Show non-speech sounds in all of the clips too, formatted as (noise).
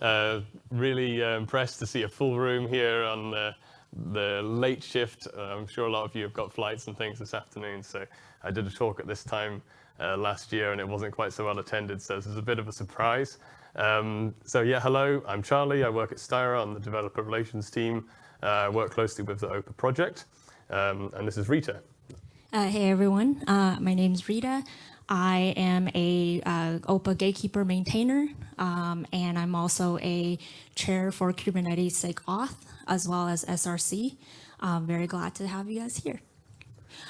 Uh, really uh, impressed to see a full room here on the, the late shift. Uh, I'm sure a lot of you have got flights and things this afternoon, so I did a talk at this time uh, last year and it wasn't quite so well attended, so this is a bit of a surprise. Um, so yeah, hello, I'm Charlie. I work at Styra on the developer relations team. Uh, I work closely with the OPA project, um, and this is Rita. Hey everyone, my name is Rita. I am a uh, OPA gatekeeper maintainer, um, and I'm also a chair for Kubernetes SIG Auth as well as SRC. I'm very glad to have you guys here.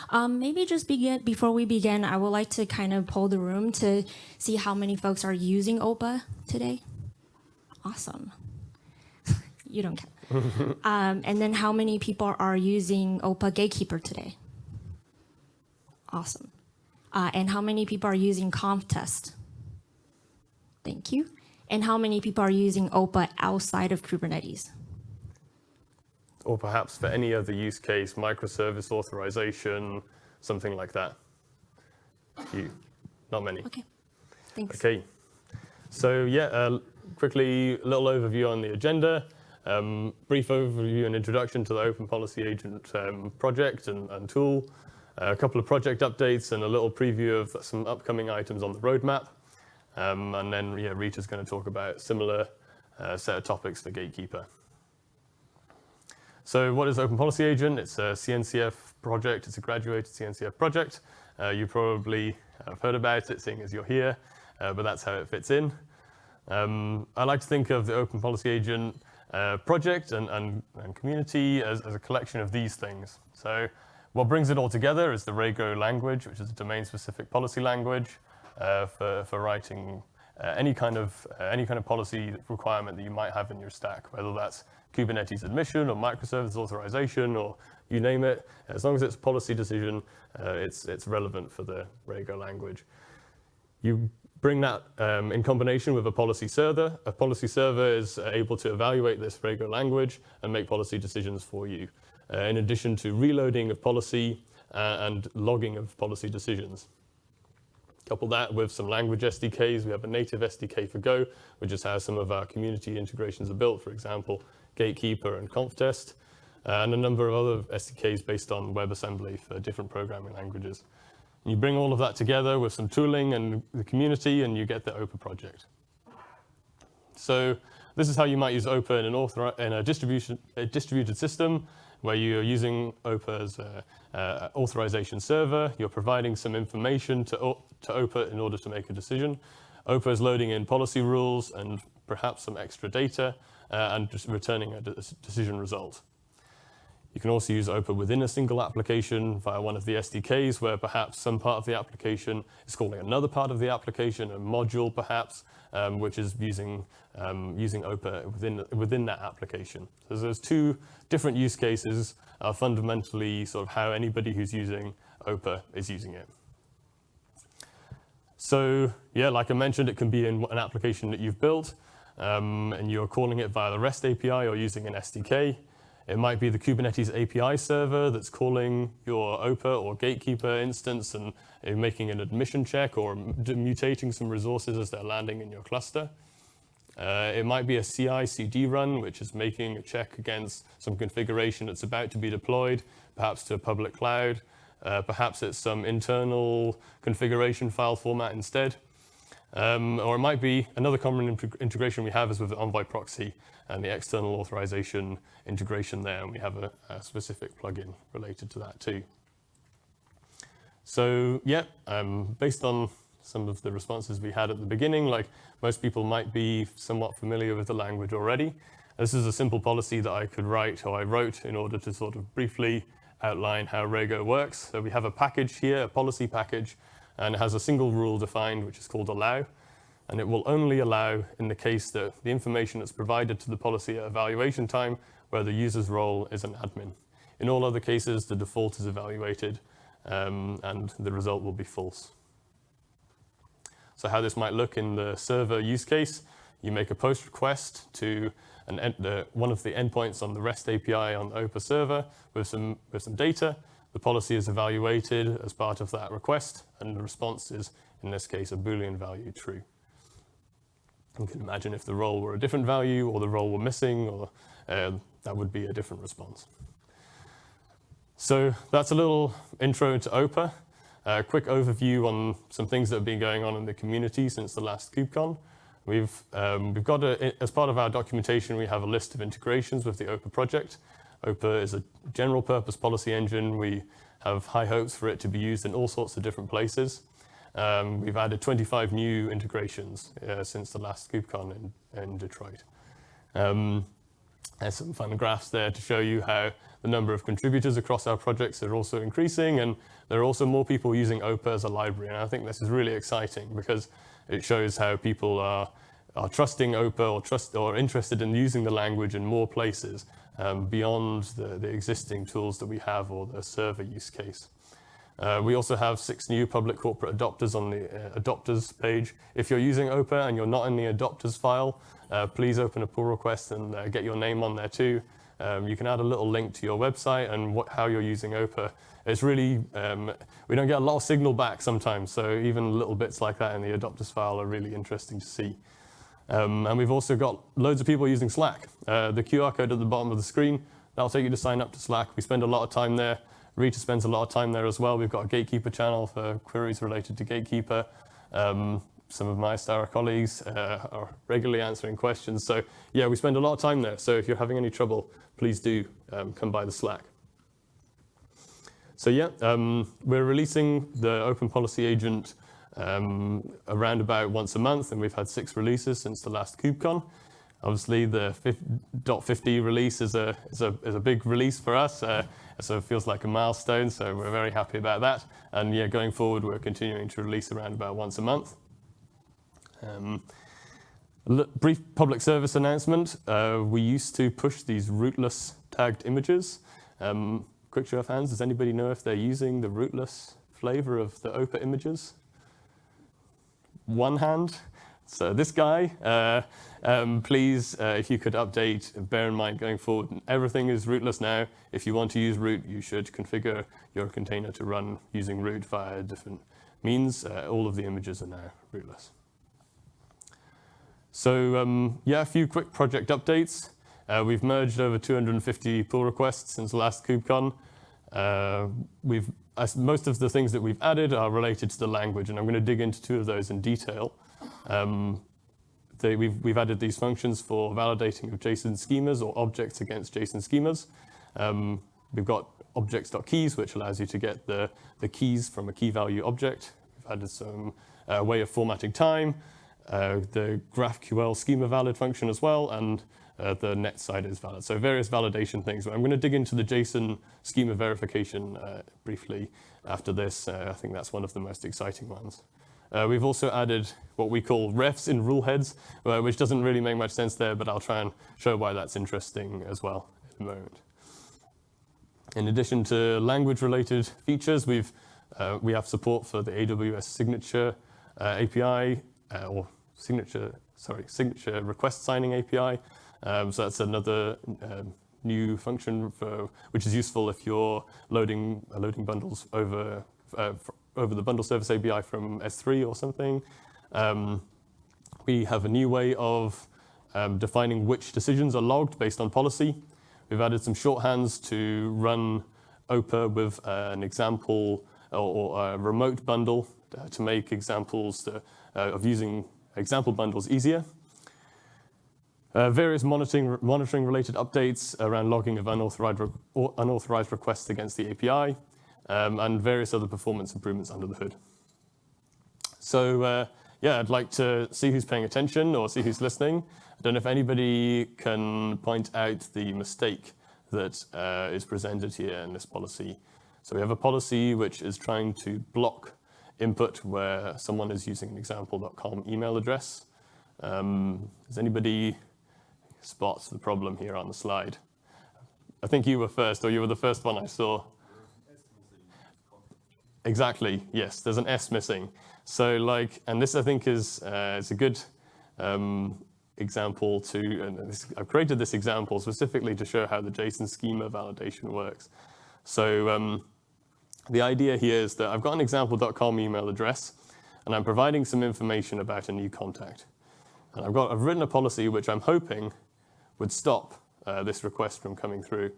Um, maybe just begin before we begin, I would like to kind of poll the room to see how many folks are using OPA today. Awesome. (laughs) you don't care. (laughs) um, and then how many people are using OPA Gatekeeper today? Awesome. Uh, and how many people are using Conftest? Thank you. And how many people are using OPA outside of Kubernetes? Or perhaps for any other use case, microservice authorization, something like that. You, not many. Okay, thanks. Okay, so yeah, uh, quickly, a little overview on the agenda. Um, brief overview and introduction to the Open Policy Agent um, project and, and tool a couple of project updates and a little preview of some upcoming items on the roadmap. Um, and then yeah, Rita's going to talk about similar uh, set of topics for Gatekeeper. So what is Open Policy Agent? It's a CNCF project. It's a graduated CNCF project. Uh, you probably have heard about it, seeing as you're here, uh, but that's how it fits in. Um, I like to think of the Open Policy Agent uh, project and, and, and community as, as, a collection of these things. So what brings it all together is the Rego language, which is a domain-specific policy language uh, for, for writing uh, any kind of uh, any kind of policy requirement that you might have in your stack, whether that's Kubernetes admission or microservice authorization or you name it. As long as it's a policy decision, uh, it's it's relevant for the Rego language. You bring that um, in combination with a policy server. A policy server is able to evaluate this Rego language and make policy decisions for you. Uh, in addition to reloading of policy uh, and logging of policy decisions. Couple that with some language SDKs. We have a native SDK for Go, which is how some of our community integrations are built, for example, Gatekeeper and Conftest, uh, and a number of other SDKs based on WebAssembly for different programming languages. And you bring all of that together with some tooling and the community, and you get the OPA project. So this is how you might use OPA in, an author in a, distribution, a distributed system where you're using OPA as an authorization server, you're providing some information to, to OPA in order to make a decision. OPA is loading in policy rules and perhaps some extra data uh, and just returning a decision result. You can also use OPA within a single application via one of the SDKs where perhaps some part of the application is calling another part of the application, a module perhaps, um, which is using, um, using OPA within, within that application. So there's two different use cases are fundamentally sort of how anybody who's using OPA is using it. So yeah, like I mentioned, it can be in an application that you've built um, and you're calling it via the REST API or using an SDK. It might be the Kubernetes API server that's calling your OPA or Gatekeeper instance and making an admission check or mutating some resources as they're landing in your cluster. Uh, it might be a CI CD run, which is making a check against some configuration that's about to be deployed, perhaps to a public cloud. Uh, perhaps it's some internal configuration file format instead. Um, or it might be another common integration we have is with the Envoy proxy and the external authorization integration there, and we have a, a specific plugin related to that too. So yeah, um, based on some of the responses we had at the beginning, like most people might be somewhat familiar with the language already. This is a simple policy that I could write, or I wrote in order to sort of briefly outline how Rego works. So we have a package here, a policy package, and it has a single rule defined, which is called allow. And it will only allow in the case that the information that's provided to the policy at evaluation time, where the user's role is an admin. In all other cases, the default is evaluated, um, and the result will be false. So how this might look in the server use case, you make a post request to an, uh, one of the endpoints on the REST API on the OPA server with some, with some data, the policy is evaluated as part of that request, and the response is, in this case, a Boolean value true. You can imagine if the role were a different value or the role were missing, or uh, that would be a different response. So that's a little intro to OPA. A quick overview on some things that have been going on in the community since the last KubeCon. We've, um, we've got, a, as part of our documentation, we have a list of integrations with the OPA project. OPA is a general purpose policy engine. We have high hopes for it to be used in all sorts of different places. Um, we've added 25 new integrations uh, since the last KubeCon in, in Detroit. Um, there's some fun graphs there to show you how the number of contributors across our projects are also increasing, and there are also more people using OPA as a library. And I think this is really exciting because it shows how people are, are trusting OPA or, trust, or interested in using the language in more places um, beyond the, the existing tools that we have or the server use case. Uh, we also have six new public corporate adopters on the uh, adopters page. If you're using OPA and you're not in the adopters file, uh, please open a pull request and uh, get your name on there too. Um, you can add a little link to your website and what, how you're using OPA. It's really, um, we don't get a lot of signal back sometimes, so even little bits like that in the adopters file are really interesting to see. Um, and we've also got loads of people using Slack. Uh, the QR code at the bottom of the screen, that'll take you to sign up to Slack. We spend a lot of time there. Rita spends a lot of time there as well. We've got a Gatekeeper channel for queries related to Gatekeeper. Um, some of my Styra colleagues uh, are regularly answering questions. So yeah, we spend a lot of time there. So if you're having any trouble, please do um, come by the Slack. So yeah, um, we're releasing the Open Policy Agent um, around about once a month, and we've had six releases since the last KubeCon. Obviously, the .50 release is a, is, a, is a big release for us, uh, so it feels like a milestone, so we're very happy about that. And yeah, going forward, we're continuing to release around about once a month. Um, brief public service announcement. Uh, we used to push these rootless tagged images. Um, quick show of hands, does anybody know if they're using the rootless flavor of the OPA images? One hand. So this guy, uh, um, please, uh, if you could update, bear in mind going forward, everything is rootless now. If you want to use root, you should configure your container to run using root via different means. Uh, all of the images are now rootless. So um, yeah, a few quick project updates. Uh, we've merged over 250 pull requests since the last KubeCon. Uh, we've, most of the things that we've added are related to the language, and I'm going to dig into two of those in detail. Um, they, we've, we've added these functions for validating of JSON schemas or objects against JSON schemas. Um, we've got objects.keys, which allows you to get the, the keys from a key value object. We've added some uh, way of formatting time uh, the GraphQL schema valid function as well, and uh, the net CIDR is valid. So various validation things. I'm going to dig into the JSON schema verification uh, briefly after this. Uh, I think that's one of the most exciting ones. Uh, we've also added what we call refs in rule heads, uh, which doesn't really make much sense there, but I'll try and show why that's interesting as well in a moment. In addition to language-related features, we've, we have support for the AWS signature API, or signature, sorry, signature request signing API. Um, so that's another um, new function for, which is useful if you're loading uh, loading bundles over uh, over the bundle service API from S3 or something. Um, we have a new way of um, defining which decisions are logged based on policy. We've added some shorthands to run OPA with uh, an example or, or, a remote bundle uh, to make examples to, uh, of using example bundles easier. Uh, various monitoring, monitoring related updates around logging of unauthorized, re unauthorized requests against the API, um, and various other performance improvements under the hood. So uh, yeah, I'd like to see who's paying attention or see who's listening. I don't know if anybody can point out the mistake that uh, is presented here in this policy. So we have a policy which is trying to block input where someone is using an example.com email address. Um, does anybody spot the problem here on the slide? I think you were first, or you were the first one I saw. Exactly, yes, there's an S missing. So like, and this I think is, uh, is a good um, example to, and this, I've created this example specifically to show how the JSON schema validation works. So um, the idea here is that I've got an example.com email address, and I'm providing some information about a new contact. And I've, got, I've written a policy which I'm hoping would stop uh, this request from coming through.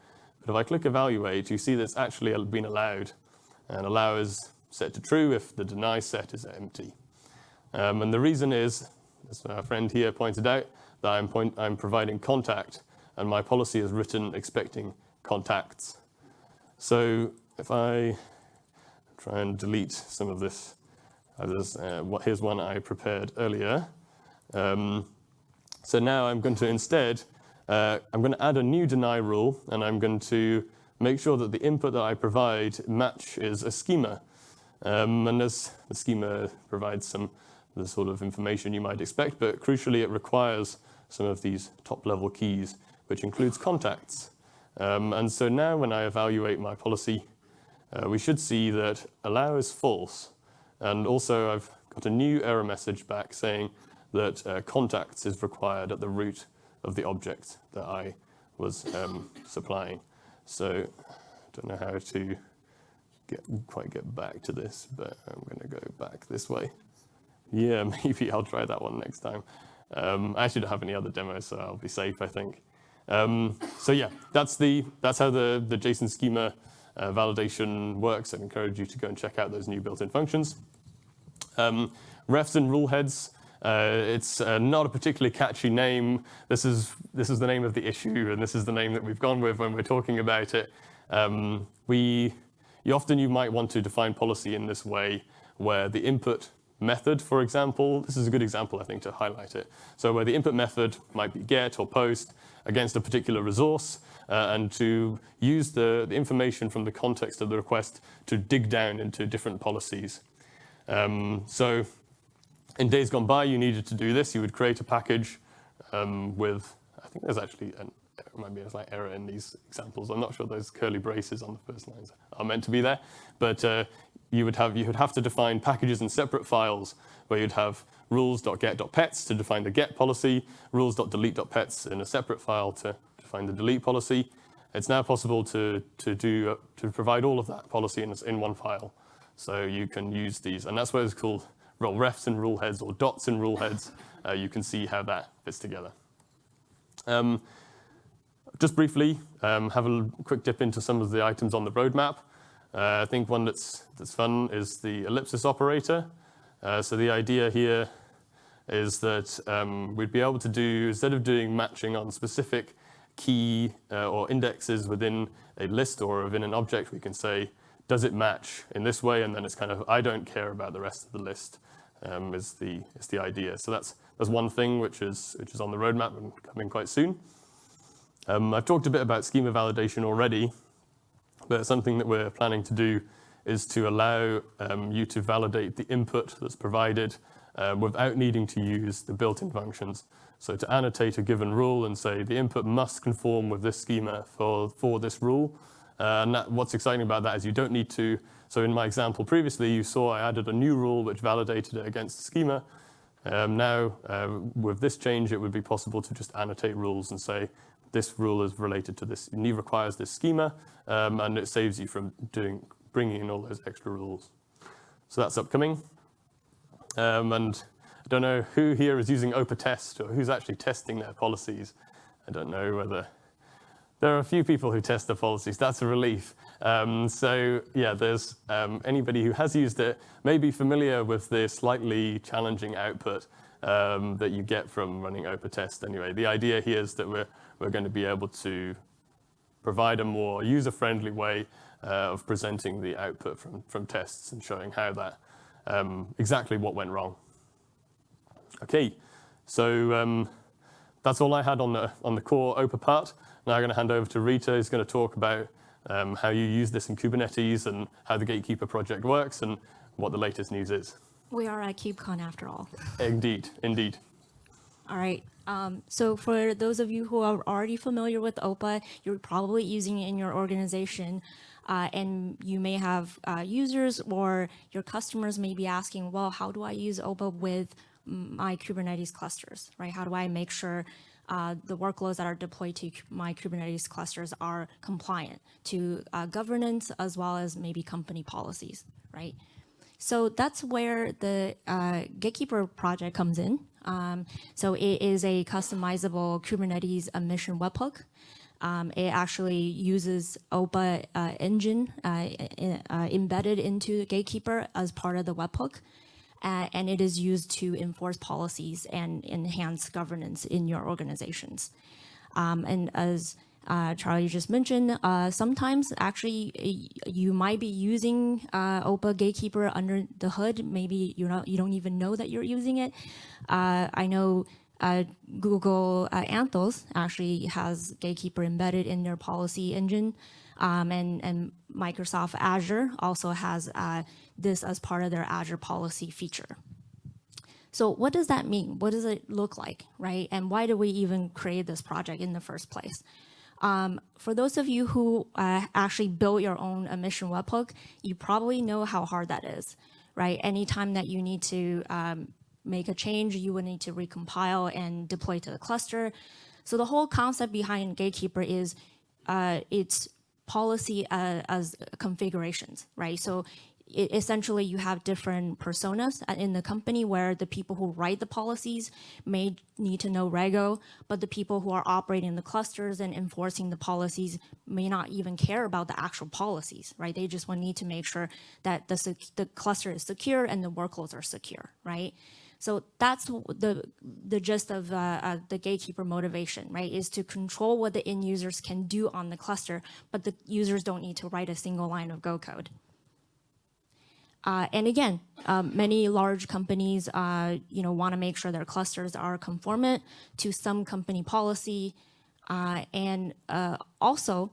But if I click evaluate, you see that's actually been allowed. And allow is set to true if the deny set is empty. Um, and the reason is, as our friend here pointed out, that I'm, point, I'm providing contact and my policy is written expecting contacts. So if I try and delete some of this, uh, here's one I prepared earlier. Um, so now I'm going to instead, uh, I'm going to add a new deny rule and I'm going to make sure that the input that I provide matches a schema. Um, and as the schema provides some the sort of information you might expect, but crucially it requires some of these top level keys, which includes contacts. Um, and so now when I evaluate my policy, uh, we should see that allow is false. And also I've got a new error message back saying that uh, contacts is required at the root of the object that I was um, supplying. So I don't know how to get, quite get back to this, but I'm going to go back this way. Yeah, (laughs) maybe I'll try that one next time. Um, I actually don't have any other demos, so I'll be safe, I think. Um, so yeah, that's the that's how the the JSON schema uh, validation works. I'd encourage you to go and check out those new built-in functions. Um, refs and rule heads. Uh, it's uh, not a particularly catchy name. This is this is the name of the issue, and this is the name that we've gone with when we're talking about it. Um, we you often you might want to define policy in this way, where the input method, for example, this is a good example, I think, to highlight it. So where the input method might be get or post against a particular resource, uh, and to use the, the, information from the context of the request to dig down into different policies. Um, so in days gone by, you needed to do this. You would create a package um, with, I think there's actually an might be a slight error in these examples. I'm not sure those curly braces on the first lines are meant to be there, but uh, you would have you would have to define packages in separate files where you'd have rules.get.pets to define the get policy, rules.delete.pets in a separate file to define the delete policy. It's now possible to to do uh, to provide all of that policy in in one file, so you can use these, and that's what it's called role refs and rule heads or dots and rule heads. Uh, you can see how that fits together. Um, just briefly, um, have a quick dip into some of the items on the roadmap. Uh, I think one that's, that's fun is the ellipsis operator. Uh, so the idea here is that um, we'd be able to do, instead of doing matching on specific key uh, or indexes within a list or within an object, we can say, does it match in this way? And then it's kind of, I don't care about the rest of the list um, is, the, is the idea. So that's, that's one thing which is, which is on the roadmap and coming quite soon. Um, I've talked a bit about schema validation already, but something that we're planning to do is to allow um, you to validate the input that's provided uh, without needing to use the built-in functions. So to annotate a given rule and say the input must conform with this schema for, for this rule. Uh, and that, what's exciting about that is you don't need to, so in my example previously, you saw I added a new rule which validated it against schema. Um, now, uh, with this change, it would be possible to just annotate rules and say, this rule is related to this, need requires this schema, um, and it saves you from doing bringing in all those extra rules. So that's upcoming. Um, and I don't know who here is using OPA test or who's actually testing their policies. I don't know whether there are a few people who test their policies. That's a relief. Um, so yeah, there's um, anybody who has used it may be familiar with the slightly challenging output um, that you get from running OPA test anyway. The idea here is that we're we're going to be able to provide a more user-friendly way uh, of presenting the output from, from tests and showing how that, um, exactly what went wrong. Okay, so um, that's all I had on the, on the core OPA part. Now I'm going to hand over to Rita, who's going to talk about um, how you use this in Kubernetes and how the Gatekeeper project works and what the latest news is. We are at KubeCon after all. Indeed, indeed. All right. Um, so for those of you who are already familiar with OPA, you're probably using it in your organization. Uh, and you may have uh, users or your customers may be asking, well, how do I use OPA with my Kubernetes clusters, right? How do I make sure uh, the workloads that are deployed to my Kubernetes clusters are compliant to uh, governance as well as maybe company policies, right? So that's where the uh, Gatekeeper project comes in. Um, so it is a customizable Kubernetes admission webhook. Um, it actually uses OPA uh, engine uh, uh, embedded into Gatekeeper as part of the webhook. Uh, and it is used to enforce policies and enhance governance in your organizations. Um, and as uh, Charlie just mentioned, uh, sometimes actually you might be using uh, OPA Gatekeeper under the hood. Maybe you're not, you don't even know that you're using it. Uh, I know uh, Google uh, Anthos actually has Gatekeeper embedded in their policy engine. Um, and, and, Microsoft Azure also has this as part of their Azure policy feature. So what does that mean? What does it look like, right? And why do we even create this project in the first place? Um, for those of you who uh, actually built your own admission webhook, you probably know how hard that is, right? Anytime that you need to um, make a change, you would need to recompile and deploy to the cluster. So the whole concept behind Gatekeeper is uh, it's policy uh, as configurations, right? So it, essentially you have different personas in the company where the people who write the policies may need to know Rego, but the people who are operating the clusters and enforcing the policies may not even care about the actual policies, right? They just want need to make sure that the, the cluster is secure and the workloads are secure, right? So that's the the gist of uh, uh, the gatekeeper motivation, right? Is to control what the end users can do on the cluster, but the users don't need to write a single line of Go code. Uh, and again, um, many large companies, uh, you know, want to make sure their clusters are conformant to some company policy. Uh, and uh, also,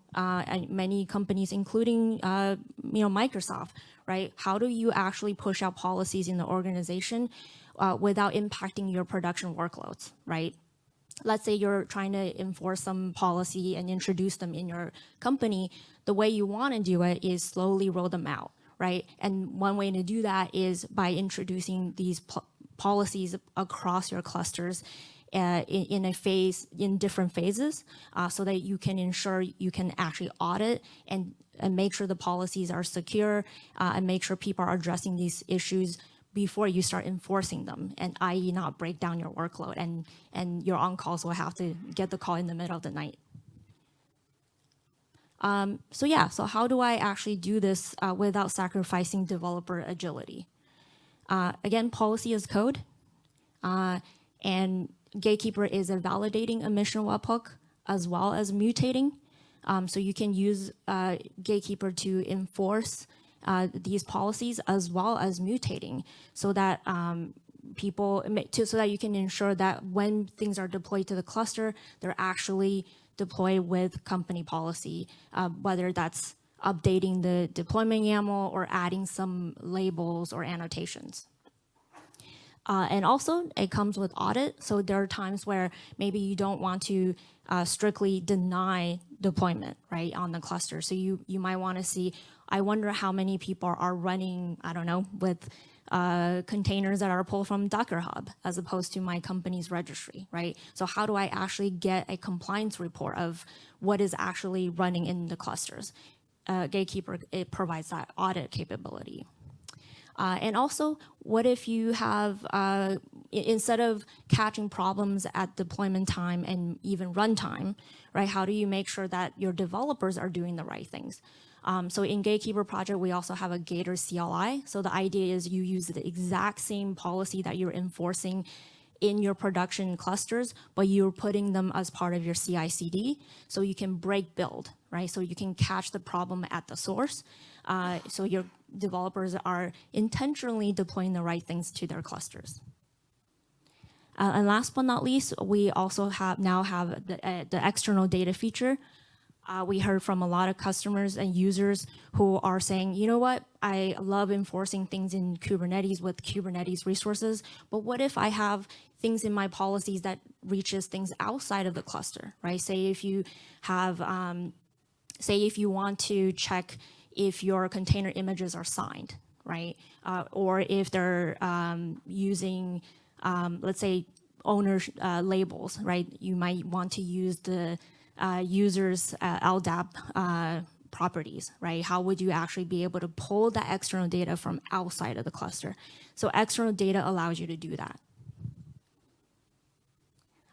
many companies, including, you know, Microsoft, right? How do you actually push out policies in the organization uh, without impacting your production workloads, right? Let's say you're trying to enforce some policy and introduce them in your company. The way you want to do it is slowly roll them out, right? And one way to do that is by introducing these policies across your clusters uh, in, in, a phase, in different phases, uh, so that you can ensure you can actually audit and, and make sure the policies are secure uh, and make sure people are addressing these issues before you start enforcing them and i.e. not break down your workload and, and your on-calls will have to get the call in the middle of the night. Um, so yeah, so how do I actually do this uh, without sacrificing developer agility? Uh, again, policy is code uh, and Gatekeeper is a validating admission webhook as well as mutating. Um, so you can use uh, Gatekeeper to enforce uh, these policies as well as mutating so that um, people, to, so that you can ensure that when things are deployed to the cluster, they're actually deployed with company policy, uh, whether that's updating the deployment YAML or adding some labels or annotations. Uh, and also, it comes with audit. So there are times where maybe you don't want to uh, strictly deny deployment, right, on the cluster. So you, you might want to see, I wonder how many people are running, I don't know, with uh, containers that are pulled from Docker Hub as opposed to my company's registry, right? So how do I actually get a compliance report of what is actually running in the clusters? Uh, Gatekeeper, it provides that audit capability. Uh, and also, what if you have, uh, instead of catching problems at deployment time and even runtime, right, how do you make sure that your developers are doing the right things? Um, so in Gatekeeper project, we also have a Gator CLI. So the idea is you use the exact same policy that you're enforcing in your production clusters, but you're putting them as part of your CI CD. So you can break build, right? So you can catch the problem at the source. Uh, so your developers are intentionally deploying the right things to their clusters. Uh, and last but not least, we also have now have the, uh, the external data feature. Uh, we heard from a lot of customers and users who are saying, you know what, I love enforcing things in Kubernetes with Kubernetes resources, but what if I have things in my policies that reaches things outside of the cluster, right? Say if you have, um, say if you want to check if your container images are signed, right? Uh, or if they're um, using, um, let's say, owner uh, labels, right? You might want to use the uh, users uh, LDAP uh, properties, right? How would you actually be able to pull that external data from outside of the cluster? So external data allows you to do that.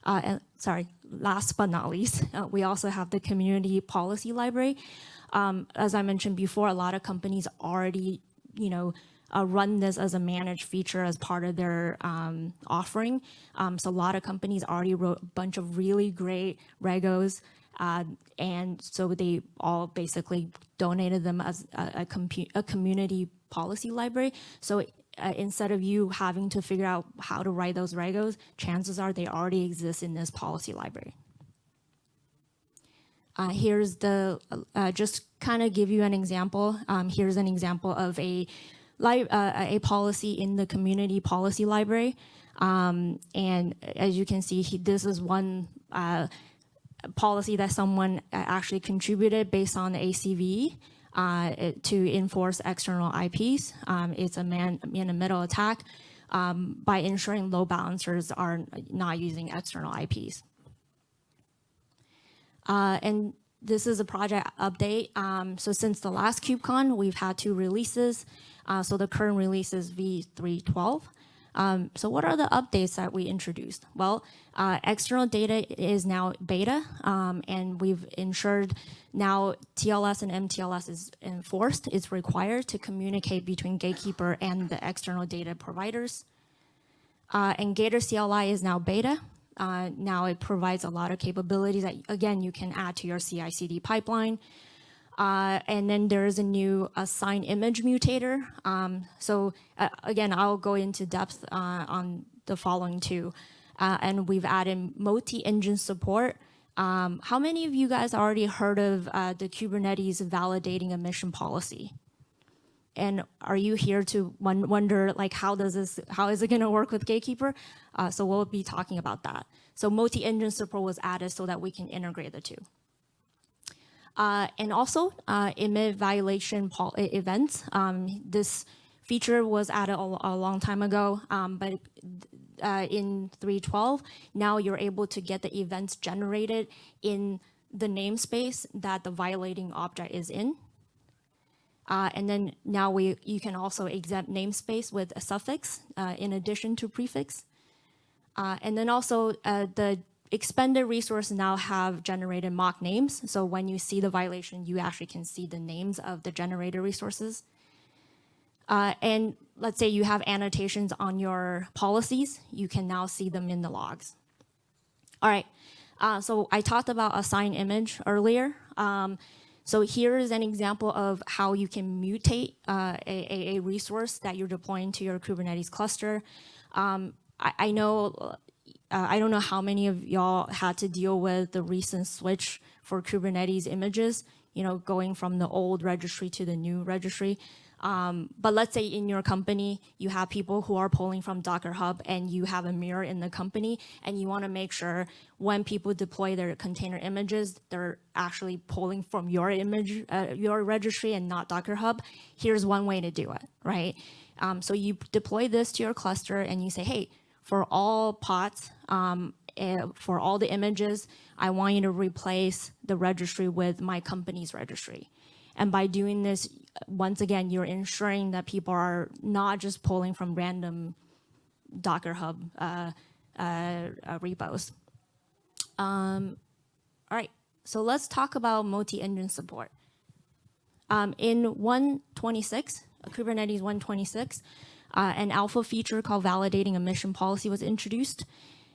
Uh, and sorry, last but not least, (laughs) we also have the community policy library. Um, as I mentioned before, a lot of companies already, you know, uh, run this as a managed feature as part of their um, offering. Um, so a lot of companies already wrote a bunch of really great regos, uh, and so they all basically donated them as a, a, a community policy library. So uh, instead of you having to figure out how to write those regos, chances are they already exist in this policy library. Uh, here's the, uh, just kind of give you an example. Um, here's an example of a, uh, a policy in the community policy library. Um, and as you can see, he, this is one uh, policy that someone uh, actually contributed based on the ACV uh, to enforce external IPs. Um, it's a man in the middle attack um, by ensuring load balancers are not using external IPs. Uh, and this is a project update. Um, so since the last KubeCon, we've had two releases. Uh, so the current release is V312. Um, so what are the updates that we introduced? Well, uh, external data is now beta, um, and we've ensured now TLS and MTLS is enforced. It's required to communicate between Gatekeeper and the external data providers. Uh, and Gator CLI is now beta. Uh, now it provides a lot of capabilities that, again, you can add to your CI/CD pipeline. Uh, and then there's a new assign image mutator. Um, so uh, again, I'll go into depth uh, on the following two. Uh, and we've added multi-engine support. Um, how many of you guys already heard of uh, the Kubernetes validating admission policy? And are you here to wonder like how does this, how is it gonna work with Gatekeeper? Uh, so we'll be talking about that. So multi-engine support was added so that we can integrate the two. Uh, and also uh, emit violation events. Um, this feature was added a, a long time ago, um, but uh, in 312, now you're able to get the events generated in the namespace that the violating object is in. Uh, and then now we you can also exempt namespace with a suffix uh, in addition to prefix. Uh, and then also uh, the expended resources now have generated mock names. So when you see the violation, you actually can see the names of the generated resources. Uh, and let's say you have annotations on your policies, you can now see them in the logs. All right, uh, so I talked about assign image earlier. Um, so here is an example of how you can mutate uh, a, a, resource that you're deploying to your Kubernetes cluster. Um, I, I, know uh, I don't know how many of y'all had to deal with the recent switch for Kubernetes images, you know, going from the old registry to the new registry. Um, but let's say in your company, you have people who are pulling from Docker Hub and you have a mirror in the company and you want to make sure when people deploy their container images, they're actually pulling from your image, uh, your registry and not Docker Hub. Here's one way to do it, right? Um, so you deploy this to your cluster and you say, hey, for all pods, um, eh, for all the images, I want you to replace the registry with my company's registry. And by doing this, once again, you're ensuring that people are not just pulling from random Docker Hub uh, uh, uh, repos. Um, all right, so let's talk about multi-engine support. Um, in 126, Kubernetes 126, uh, an alpha feature called validating admission policy was introduced.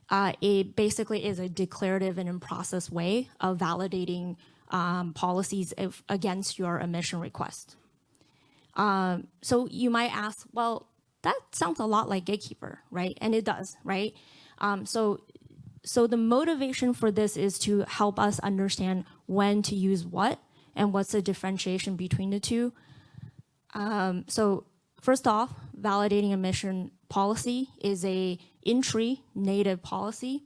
Uh, it basically is a declarative and in-process way of validating um, policies if, against your admission request. Um, so you might ask, well, that sounds a lot like Gatekeeper, right? And it does, right? Um, so, so the motivation for this is to help us understand when to use what and what's the differentiation between the two. Um, so First off, validating admission policy is a in-tree native policy,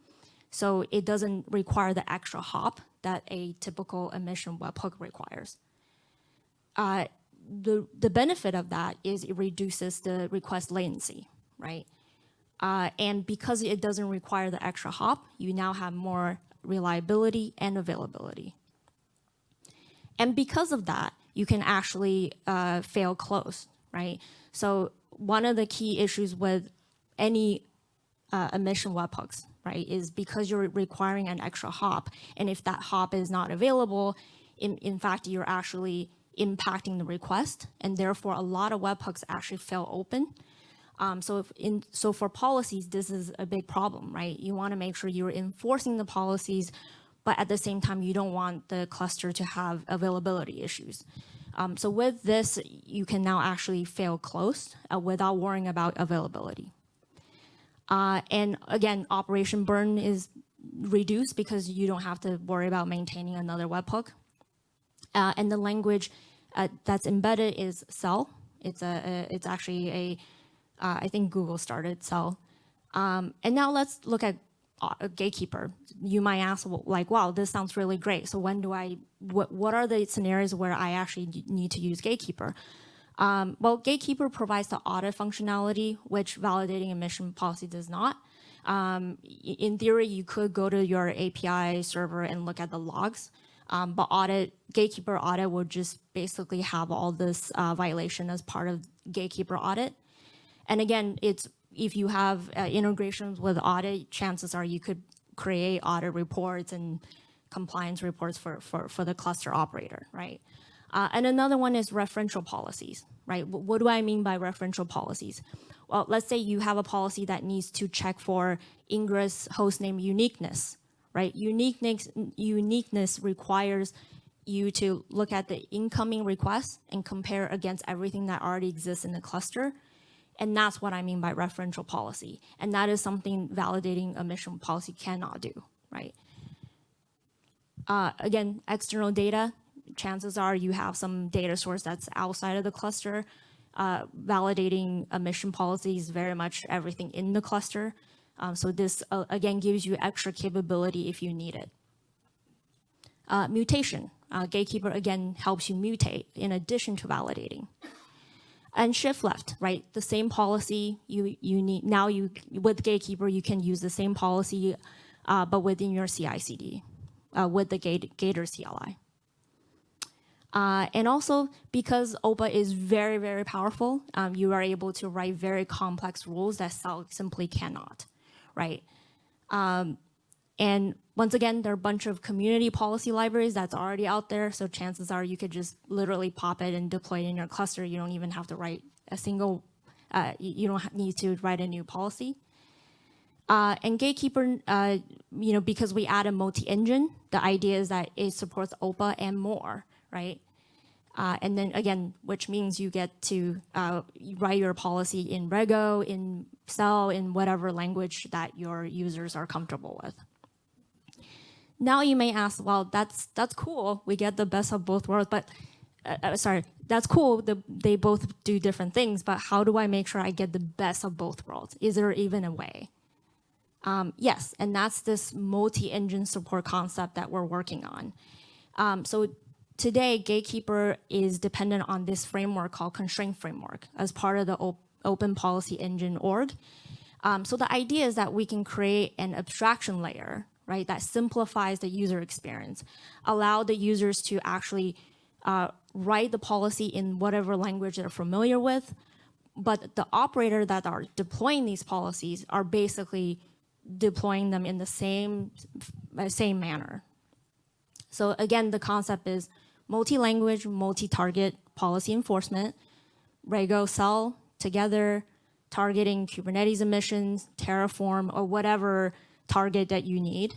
so it doesn't require the extra hop that a typical admission webhook requires. Uh, the, the benefit of that is it reduces the request latency, right? Uh, and because it doesn't require the extra hop, you now have more reliability and availability. And because of that, you can actually uh, fail close, right? So one of the key issues with any uh, admission webhooks right, is because you're requiring an extra hop. And if that hop is not available, in, in fact, you're actually impacting the request. And therefore, a lot of webhooks actually fail open. Um, so, in, so for policies, this is a big problem, right? You want to make sure you're enforcing the policies, but at the same time, you don't want the cluster to have availability issues. Um, so with this, you can now actually fail close uh, without worrying about availability. Uh, and again, operation burn is reduced because you don't have to worry about maintaining another webhook. Uh, and the language uh, that's embedded is CEL. It's a, a it's actually a uh, I think Google started CEL. Um, and now let's look at uh, Gatekeeper. You might ask, like, wow, this sounds really great. So when do I, what, what are the scenarios where I actually need to use Gatekeeper? Um, well, Gatekeeper provides the audit functionality, which validating admission policy does not. Um, in theory, you could go to your API server and look at the logs, um, but audit Gatekeeper audit would just basically have all this uh, violation as part of Gatekeeper audit. And again, it's if you have uh, integrations with audit, chances are you could create audit reports and compliance reports for, for, for the cluster operator, right? Uh, and another one is referential policies, right? What do I mean by referential policies? Well, let's say you have a policy that needs to check for ingress hostname uniqueness, right? Uniqueness, uniqueness requires you to look at the incoming requests and compare against everything that already exists in the cluster and that's what I mean by referential policy. And that is something validating admission policy cannot do, right? Uh, again, external data, chances are you have some data source that's outside of the cluster. Uh, validating admission policy is very much everything in the cluster. Um, so this, uh, again, gives you extra capability if you need it. Uh, mutation. Uh, Gatekeeper, again, helps you mutate in addition to validating and shift left, right? The same policy you, you need, now you, with Gatekeeper, you can use the same policy, uh, but within your CI/CD uh, with the Gator CLI. Uh, and also because OPA is very, very powerful, um, you are able to write very complex rules that CEL simply cannot, right? Um, and once again, there are a bunch of community policy libraries that's already out there. So chances are you could just literally pop it and deploy it in your cluster. You don't even have to write a single, uh, you don't need to write a new policy. Uh, and Gatekeeper, uh, you know, because we add a multi-engine, the idea is that it supports OPA and more, right? Uh, and then again, which means you get to uh, write your policy in Rego, in CEL, in whatever language that your users are comfortable with. Now you may ask, well, that's that's cool. We get the best of both worlds, but uh, uh, sorry, that's cool. The, they both do different things, but how do I make sure I get the best of both worlds? Is there even a way? Um, yes, and that's this multi-engine support concept that we're working on. Um, so today, Gatekeeper is dependent on this framework called Constraint Framework as part of the op Open Policy Engine org. Um, so the idea is that we can create an abstraction layer right? That simplifies the user experience, allow the users to actually uh, write the policy in whatever language they're familiar with, but the operator that are deploying these policies are basically deploying them in the same, same manner. So again, the concept is multi-language, multi-target policy enforcement, Rego CEL together, targeting Kubernetes admissions, Terraform, or whatever target that you need.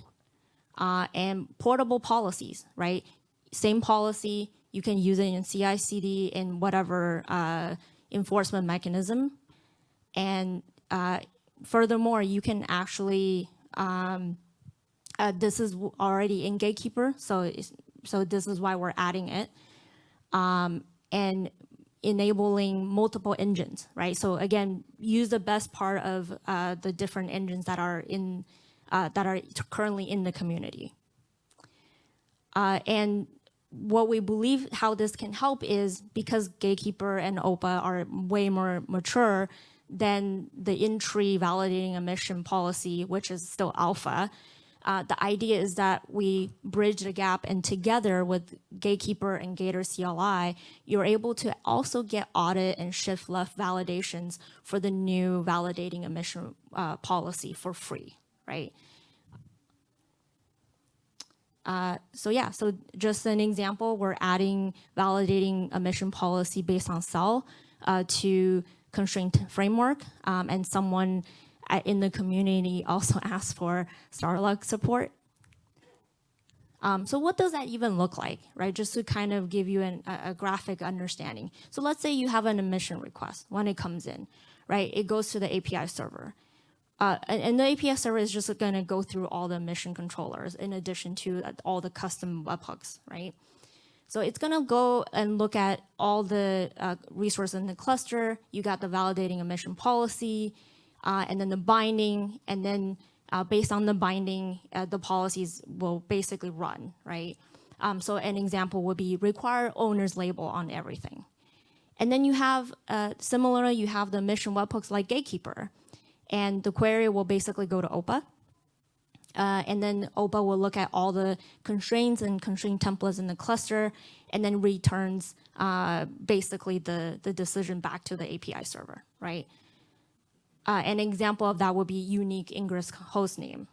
Uh, and portable policies, right? Same policy, you can use it in CI/CD in whatever uh, enforcement mechanism. And uh, furthermore, you can actually, um, uh, this is already in Gatekeeper, so, so this is why we're adding it. Um, and enabling multiple engines, right? So again, use the best part of uh, the different engines that are in uh, that are currently in the community. Uh, and what we believe how this can help is because Gatekeeper and OPA are way more mature than the in-tree validating admission policy, which is still alpha. Uh, the idea is that we bridge the gap and together with Gatekeeper and Gator CLI, you're able to also get audit and shift left validations for the new validating admission uh, policy for free right? so yeah, so just an example, we're adding validating admission policy based on CEL uh, to constraint framework, um, and someone uh, in the community also (laughs) asked for Starlog support. Um, so what does that even look like, right? Just to kind of give you an, a, a graphic understanding. So let's say you have an admission request when it comes in, right? It goes to the API server. Uh, and, the API server is just going to go through all the admission controllers in addition to uh, all the custom webhooks, right? So it's going to go and look at all the uh, resources in the cluster. You got the validating admission policy, uh, and then the binding, and then uh, based on the binding, uh, the policies will basically run, right? Um, so an example would be require owner's label on everything. And then you have, uh, similarly, you have the admission webhooks like Gatekeeper. And the query will basically go to OPA. Uh, and then OPA will look at all the constraints and constraint templates in the cluster and then returns uh, basically the, the decision back to the API server, right? Uh, an example of that would be unique ingress host name.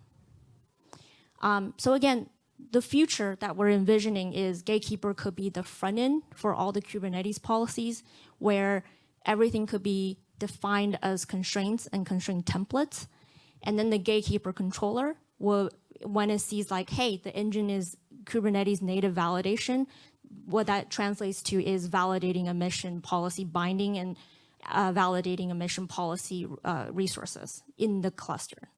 Um, so again, the future that we're envisioning is Gatekeeper could be the front end for all the Kubernetes policies where everything could be defined as constraints and constraint templates. And then the Gatekeeper controller will, when it sees like, hey, the engine is Kubernetes native validation, what that translates to is validating admission policy binding and uh, validating admission policy uh, resources in the cluster.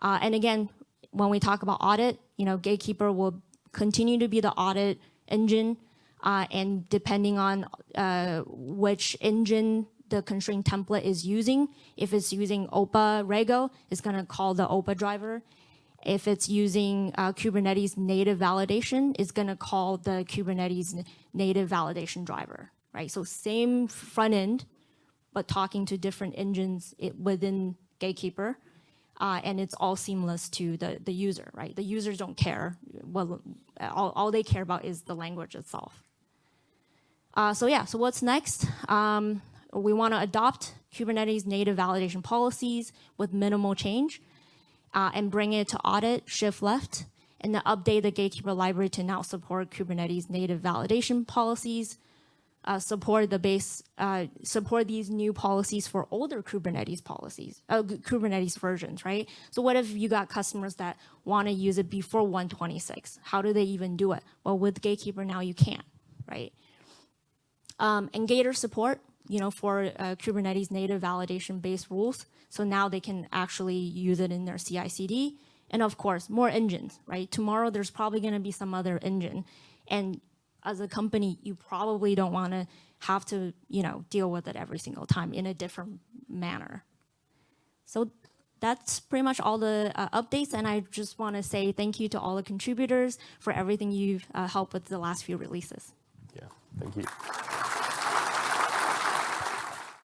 Uh, and again, when we talk about audit, you know, Gatekeeper will continue to be the audit engine. Uh, and depending on uh, which engine the constraint template is using, if it's using OPA Rego, it's going to call the OPA driver. If it's using uh, Kubernetes native validation, it's going to call the Kubernetes native validation driver right? So same front end, but talking to different engines within Gatekeeper. Uh, and it's all seamless to the, the user, right? The users don't care. Well, all, all they care about is the language itself. Uh, so yeah, so what's next? Um, we want to adopt Kubernetes native validation policies with minimal change uh, and bring it to audit, shift left, and then update the Gatekeeper library to now support Kubernetes native validation policies, uh, support the base, uh, support these new policies for older Kubernetes policies, uh, Kubernetes versions, right? So what if you got customers that want to use it before 126? How do they even do it? Well, with Gatekeeper now you can, right? Um, and Gator support, you know, for uh, Kubernetes native validation based rules. So now they can actually use it in their CI/CD. And of course, more engines, right? Tomorrow there's probably going to be some other engine, and as a company, you probably don't want to have to, you know, deal with it every single time in a different manner. So that's pretty much all the uh, updates. And I just want to say thank you to all the contributors for everything you've uh, helped with the last few releases. Yeah, thank you.